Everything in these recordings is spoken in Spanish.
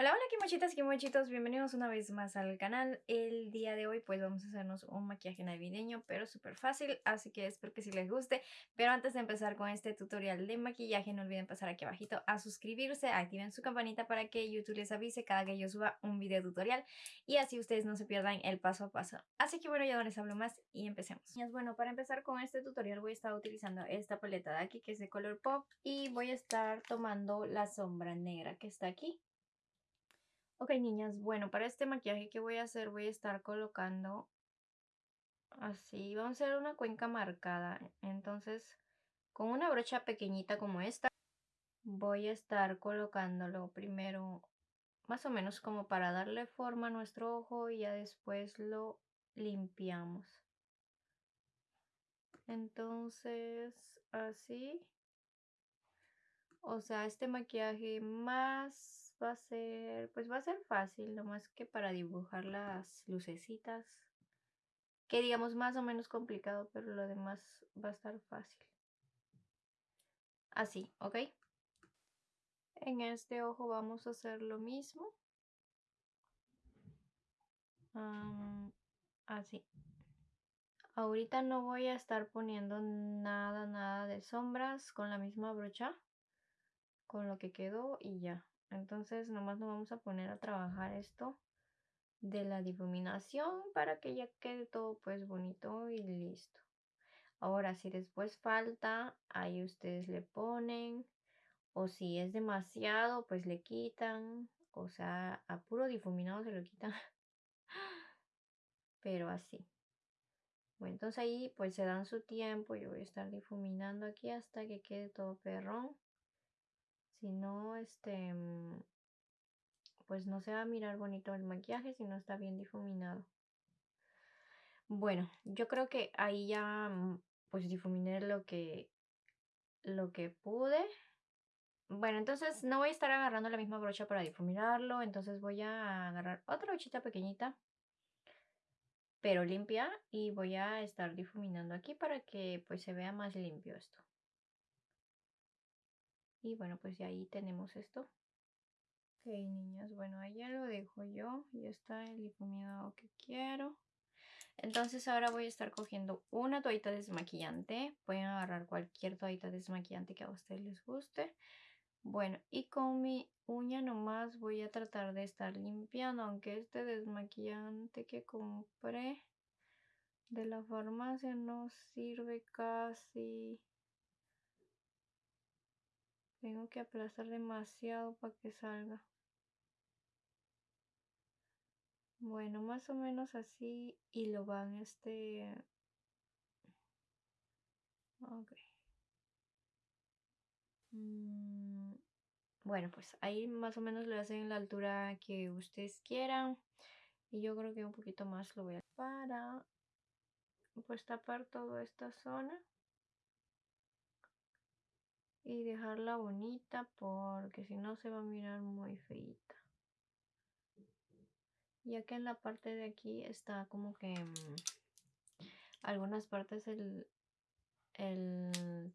Hola, hola kimochitas, kimochitos, bienvenidos una vez más al canal. El día de hoy pues vamos a hacernos un maquillaje navideño, pero súper fácil, así que espero que sí les guste. Pero antes de empezar con este tutorial de maquillaje, no olviden pasar aquí abajito a suscribirse, activen su campanita para que YouTube les avise cada que yo suba un video tutorial y así ustedes no se pierdan el paso a paso. Así que bueno, ya no les hablo más y empecemos. Bueno, para empezar con este tutorial voy a estar utilizando esta paleta de aquí que es de color pop y voy a estar tomando la sombra negra que está aquí. Ok, niñas, bueno, para este maquillaje que voy a hacer voy a estar colocando así, vamos a hacer una cuenca marcada. Entonces, con una brocha pequeñita como esta, voy a estar colocándolo primero más o menos como para darle forma a nuestro ojo y ya después lo limpiamos. Entonces, así. O sea, este maquillaje más va a ser, pues va a ser fácil, nomás que para dibujar las lucecitas, que digamos más o menos complicado, pero lo demás va a estar fácil. Así, ¿ok? En este ojo vamos a hacer lo mismo. así. Ahorita no voy a estar poniendo nada, nada de sombras con la misma brocha. Con lo que quedó y ya. Entonces nomás nos vamos a poner a trabajar esto de la difuminación para que ya quede todo pues bonito y listo. Ahora si después falta, ahí ustedes le ponen o si es demasiado pues le quitan. O sea, a puro difuminado se lo quitan. Pero así. Bueno, entonces ahí pues se dan su tiempo. Yo voy a estar difuminando aquí hasta que quede todo perrón. Si no, este, mm, pues no se va a mirar bonito el maquillaje si no está bien difuminado. Bueno, yo creo que ahí ya mm, pues difuminé lo que, lo que pude. Bueno, entonces no voy a estar agarrando la misma brocha para difuminarlo, entonces voy a agarrar otra brochita pequeñita, pero limpia, y voy a estar difuminando aquí para que pues se vea más limpio esto. Y bueno, pues ya ahí tenemos esto. Ok, niñas, bueno, ahí ya lo dejo yo. Ya está el difuminado que quiero. Entonces ahora voy a estar cogiendo una toallita desmaquillante. Pueden agarrar cualquier toallita desmaquillante que a ustedes les guste. Bueno, y con mi uña nomás voy a tratar de estar limpiando, aunque este desmaquillante que compré de la farmacia no sirve casi. Tengo que aplastar demasiado para que salga. Bueno, más o menos así y lo van este... Ok. Mm, bueno, pues ahí más o menos lo hacen en la altura que ustedes quieran. Y yo creo que un poquito más lo voy a... Para pues tapar toda esta zona y dejarla bonita porque si no se va a mirar muy feita. Ya que en la parte de aquí está como que mm, algunas partes el, el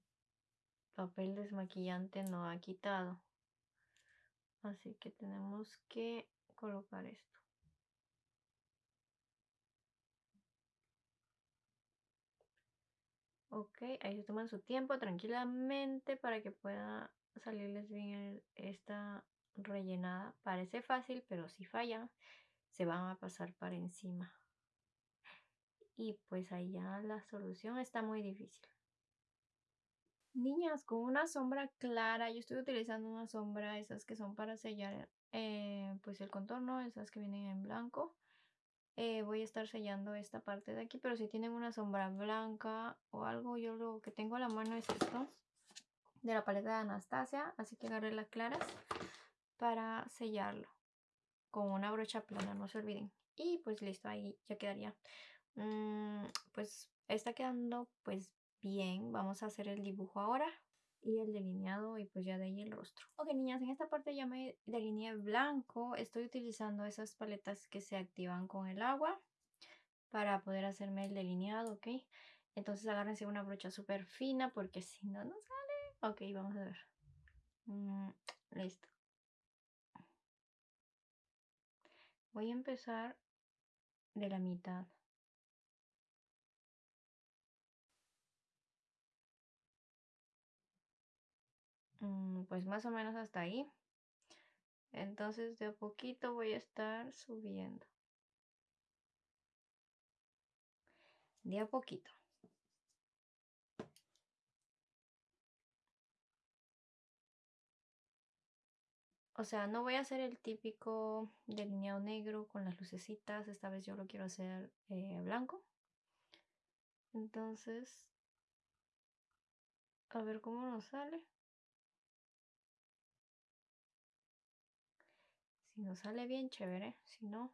papel desmaquillante no ha quitado. Así que tenemos que colocar esto. Ok, ahí se toman su tiempo tranquilamente para que pueda salirles bien esta rellenada. Parece fácil, pero si falla, se van a pasar para encima. Y pues ahí ya la solución está muy difícil. Niñas, con una sombra clara, yo estoy utilizando una sombra, esas que son para sellar eh, pues el contorno, esas que vienen en blanco. Eh, voy a estar sellando esta parte de aquí, pero si tienen una sombra blanca o algo, yo lo que tengo a la mano es esto, de la paleta de Anastasia, así que agarré las claras para sellarlo con una brocha plana, no se olviden. Y pues listo, ahí ya quedaría. Mm, pues está quedando pues bien, vamos a hacer el dibujo ahora y el delineado y pues ya de ahí el rostro. Ok niñas, en esta parte ya me delineé blanco. Estoy utilizando esas paletas que se activan con el agua para poder hacerme el delineado, ¿ok? Entonces agárrense una brocha súper fina porque si no, no sale. Ok, vamos a ver. Mm, listo. Voy a empezar de la mitad. Pues más o menos hasta ahí. Entonces de a poquito voy a estar subiendo. De a poquito. O sea, no voy a hacer el típico delineado negro con las lucecitas. Esta vez yo lo quiero hacer eh, blanco. Entonces, a ver cómo nos sale. Nos sale bien, chévere. Si no...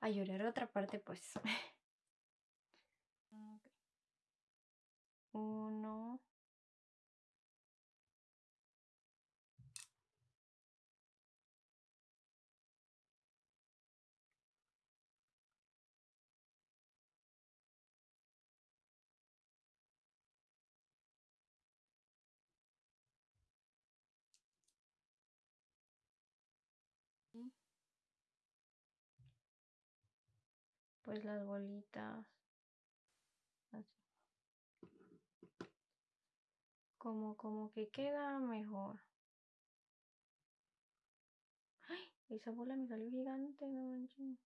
A llorar otra parte, pues. Uno. Pues las bolitas así. Como como que queda mejor. Ay esa bola me salió gigante no manches.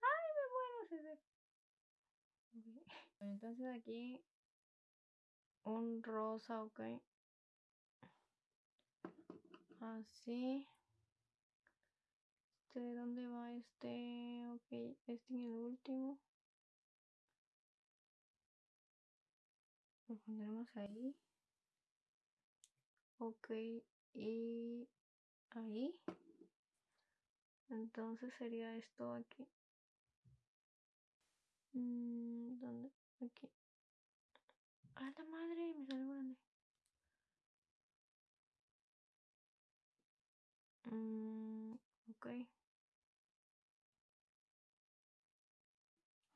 Ay me muero entonces aquí un rosa ok. Así este, ¿de dónde va este? Ok, este en el último. Lo pondremos ahí. Ok, y ahí. Entonces sería esto aquí. Mm, ¿Dónde? Aquí. ¡A la madre! Me salió grande. Mm, ok.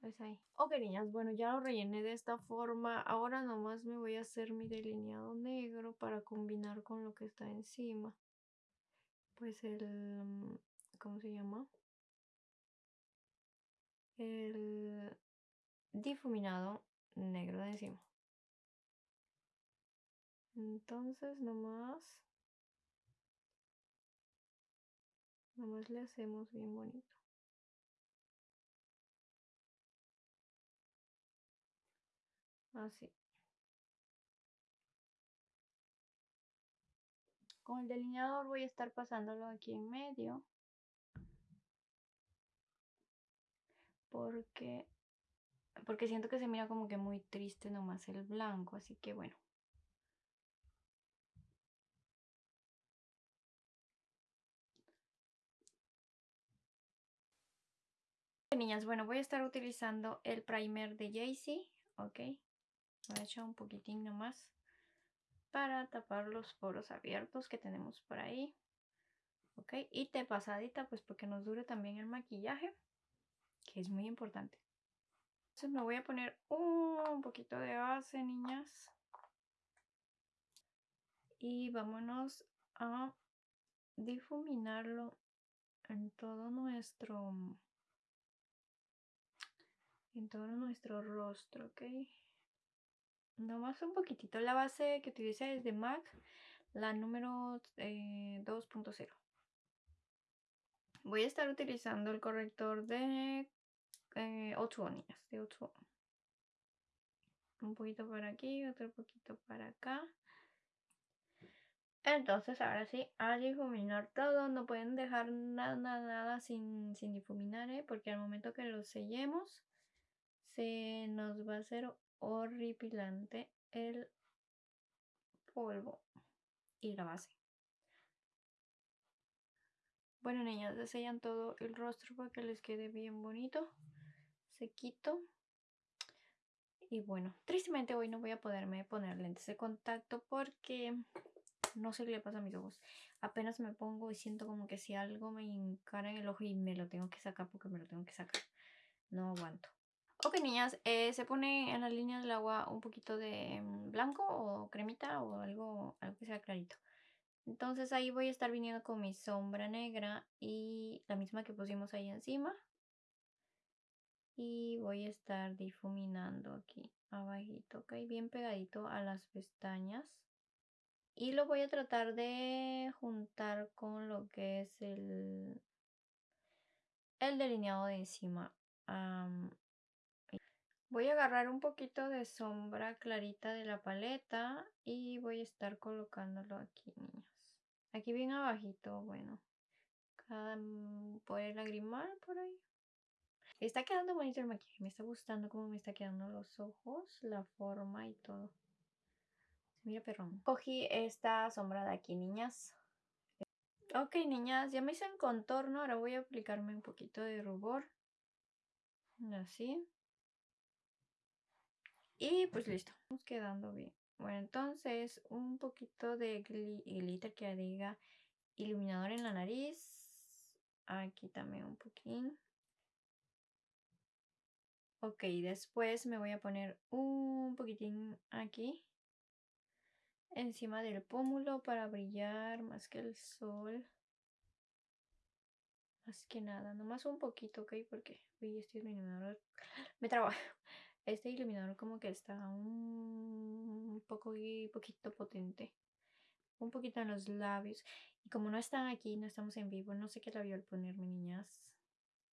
Pues ahí. Ok, niñas, bueno, ya lo rellené de esta forma. Ahora nomás me voy a hacer mi delineado negro para combinar con lo que está encima. Pues el... Mm, ¿Cómo se llama? El difuminado negro de encima. Entonces nomás... Nomás le hacemos bien bonito. Así. Con el delineador voy a estar pasándolo aquí en medio. Porque, porque siento que se mira como que muy triste nomás el blanco, así que bueno. Niñas, bueno, voy a estar utilizando el primer de Jaycee, ok. Voy a echar un poquitín nomás para tapar los poros abiertos que tenemos por ahí. Ok, y te pasadita pues porque nos dure también el maquillaje, que es muy importante. Entonces me voy a poner un poquito de base, niñas. Y vámonos a difuminarlo en todo nuestro en todo nuestro rostro, ¿ok? Nomás un poquitito. La base que utilicé es de MAC, la número 2.0. Eh, Voy a estar utilizando el corrector de eh, de Un poquito para aquí, otro poquito para acá. Entonces, ahora sí, a difuminar todo. No pueden dejar nada, nada, sin, sin difuminar, ¿eh? porque al momento que lo sellemos, se nos va a hacer horripilante el polvo y la base. Bueno, niñas, sellan todo el rostro para que les quede bien bonito, sequito. Y bueno, tristemente hoy no voy a poderme poner lentes de contacto porque no sé qué le pasa a mis ojos. Apenas me pongo y siento como que si algo me encara en el ojo y me lo tengo que sacar porque me lo tengo que sacar. No aguanto. Ok, niñas, eh, se pone en la línea del agua un poquito de mm, blanco o cremita o algo, algo que sea clarito. Entonces ahí voy a estar viniendo con mi sombra negra y la misma que pusimos ahí encima. Y voy a estar difuminando aquí abajito, ok, bien pegadito a las pestañas. Y lo voy a tratar de juntar con lo que es el, el delineado de encima. Voy a agarrar un poquito de sombra clarita de la paleta y voy a estar colocándolo aquí, niñas. Aquí bien abajito, bueno. Cada, mm, por el lagrimal, por ahí. Está quedando bonito el maquillaje. Me está gustando cómo me está quedando los ojos, la forma y todo. Mira, perrón. Cogí esta sombra de aquí, niñas. Ok, niñas, ya me hice el contorno. Ahora voy a aplicarme un poquito de rubor. Así. Y pues listo. Estamos quedando bien. Bueno, entonces un poquito de glitter que diga iluminador en la nariz. Aquí también un poquín. Ok, después me voy a poner un poquitín aquí. Encima del pómulo para brillar más que el sol. Más que nada, nomás un poquito, ok, porque este iluminador me trabaja. Este iluminador como que está un poco y poquito potente. Un poquito en los labios. Y como no están aquí, no estamos en vivo, no sé qué labial ponerme, niñas.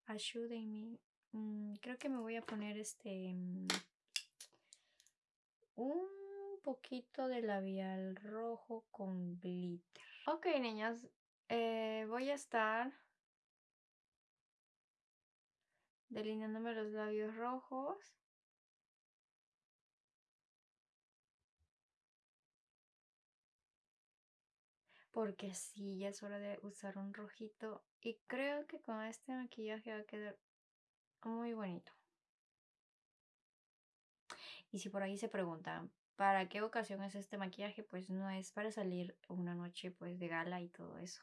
Ayúdenme. Mm, creo que me voy a poner este... Mm, un poquito de labial rojo con glitter. Ok, niñas. Eh, voy a estar delineándome los labios rojos. Porque sí, ya es hora de usar un rojito y creo que con este maquillaje va a quedar muy bonito. Y si por ahí se preguntan, ¿para qué ocasión es este maquillaje? Pues no es para salir una noche pues de gala y todo eso.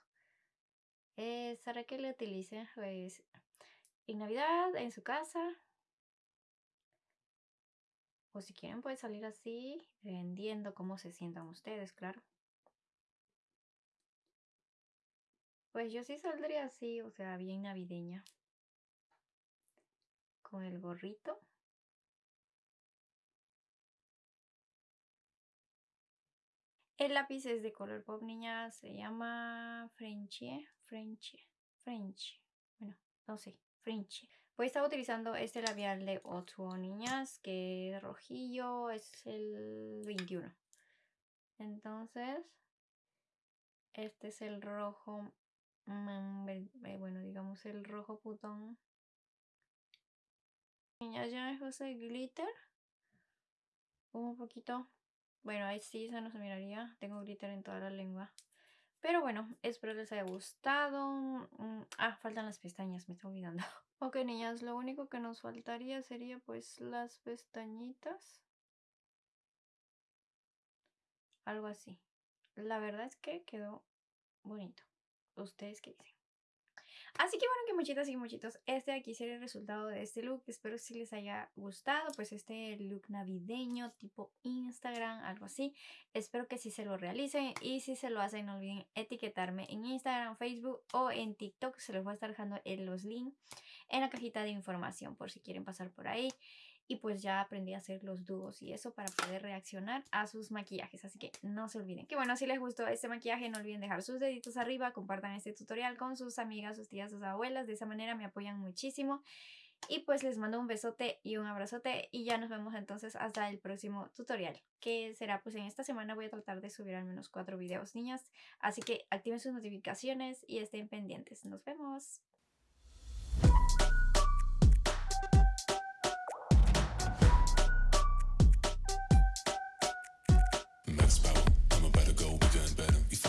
Es para que lo utilicen pues en Navidad, en su casa. O si quieren pueden salir así, vendiendo cómo se sientan ustedes, claro. Pues yo sí saldría así, o sea, bien navideña. Con el gorrito. El lápiz es de color pop, niña. Se llama Frenchy. Frenchy. Frenchy. Bueno, no sé. Frenchy. Voy a estar utilizando este labial de Otto, niñas. Que rojillo es el 21. Entonces, este es el rojo bueno, digamos el rojo putón. Ya, ya ese glitter. Un poquito. Bueno, ahí sí, se miraría. Tengo glitter en toda la lengua. Pero bueno, espero les haya gustado. Mm, ah, faltan las pestañas, me estoy olvidando. Ok, niñas, lo único que nos faltaría sería pues las pestañitas. Algo así. La verdad es que quedó bonito. ¿Ustedes qué dicen? Así que bueno, que muchitas y muchitos, este aquí sería el resultado de este look. Espero si les haya gustado, pues este look navideño tipo Instagram, algo así. Espero que sí se lo realicen y si se lo hacen no olviden etiquetarme en Instagram, Facebook o en TikTok. Se los voy a estar dejando en los links en la cajita de información por si quieren pasar por ahí y pues ya aprendí a hacer los dúos y eso para poder reaccionar a sus maquillajes, así que no se olviden. Que bueno, si les gustó este maquillaje no olviden dejar sus deditos arriba, compartan este tutorial con sus amigas, sus tías, sus abuelas, de esa manera me apoyan muchísimo. Y pues les mando un besote y un abrazote y ya nos vemos entonces hasta el próximo tutorial que será pues en esta semana voy a tratar de subir al menos cuatro videos niñas así que activen sus notificaciones y estén pendientes nos vemos